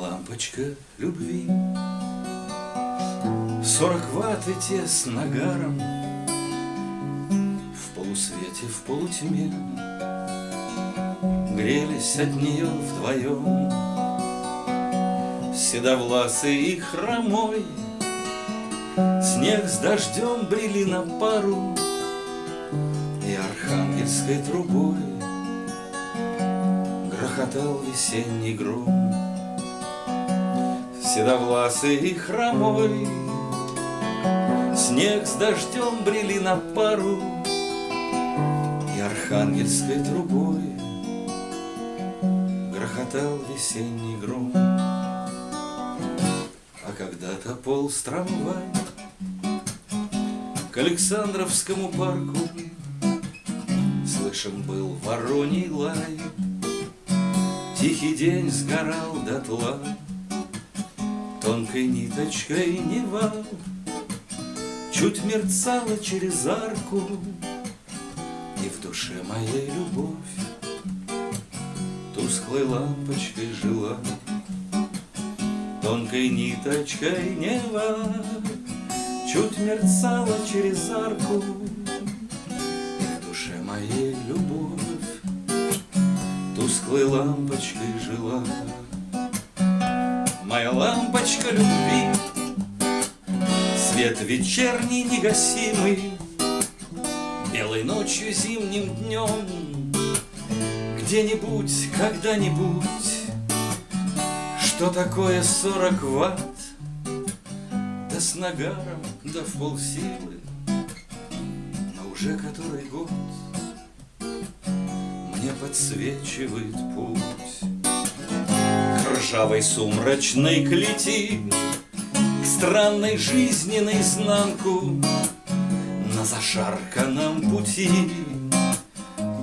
лампочка любви. Сорок ватт и те с нагаром. В полусвете, в полутьме Грелись от нее вдвоем Седовласый и хромой Снег с дождем брели на пару И архангельской трубой Грохотал весенний гром. Седовласый и хромой Снег с дождем брели на пару И архангельской трубой Грохотал весенний гром. А когда-то полз трамвай К Александровскому парку. Слышен был вороний лай. Тихий день сгорал дотла. Тонкой ниточкой Нева Чуть мерцала через арку. И в душе моей любовь Тусклой лампочкой жила. Тонкой ниточкой Нева Чуть мерцала через арку. В душе моей любовь Тусклой лампочкой жила. Моя лампочка любви Свет вечерний негасимый. Белой ночью, зимним днем Где-нибудь, когда-нибудь. Что такое сорок ватт? Да с нагаром, да в полсилы. Но уже который год Мне подсвечивает путь. К ржавой сумрачной клети К странной жизни наизнанку На зашарканном пути.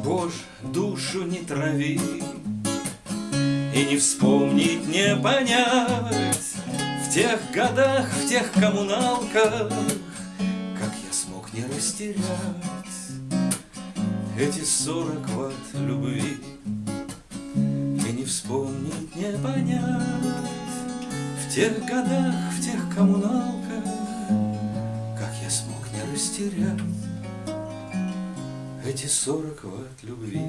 Боже, душу не трави И не вспомнить, не понять В тех годах, в тех коммуналках Как я смог не растерять Эти сорок ватт любви И не вспомнить, не понять В тех годах, в тех коммуналках Как я смог не растерять Эти сорок ватт любви